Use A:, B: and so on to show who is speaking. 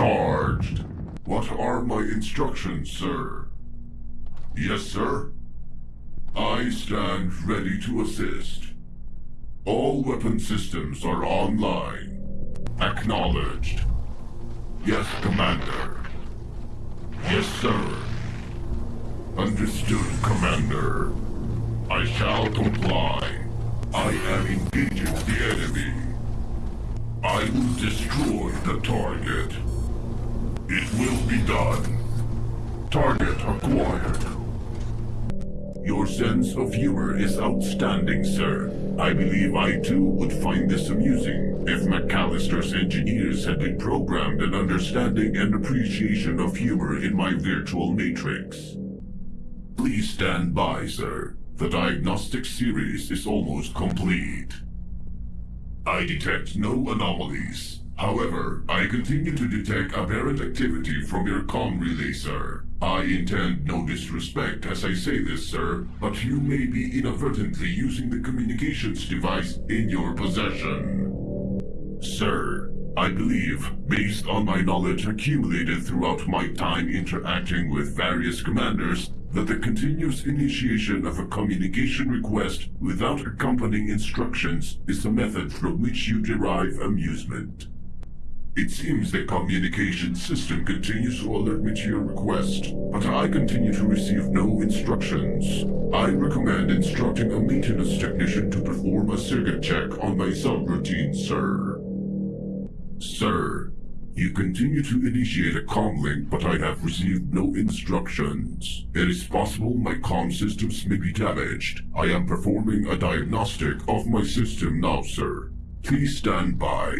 A: Charged. What are my instructions, sir? Yes, sir. I stand ready to assist. All weapon systems are online. Acknowledged. Yes, Commander. Yes, sir. Understood, Commander. I shall comply. I am engaging the enemy. I will destroy the target. It will be done. Target acquired. Your sense of humor is outstanding, sir. I believe I too would find this amusing if McAllister's engineers had been programmed an understanding and appreciation of humor in my virtual matrix. Please stand by, sir. The diagnostic series is almost complete. I detect no anomalies. However, I continue to detect aberrant activity from your comm relay, sir. I intend no disrespect as I say this, sir, but you may be inadvertently using the communications device in your possession. Sir, I believe, based on my knowledge accumulated throughout my time interacting with various commanders, that the continuous initiation of a communication request without accompanying instructions is a method from which you derive amusement. It seems the communication system continues to alert me to your request, but I continue to receive no instructions. I recommend instructing a maintenance technician to perform a circuit check on my subroutine, sir. Sir, you continue to initiate a comm link, but I have received no instructions. It is possible my comm systems may be damaged. I am performing a diagnostic of my system now, sir. Please stand by.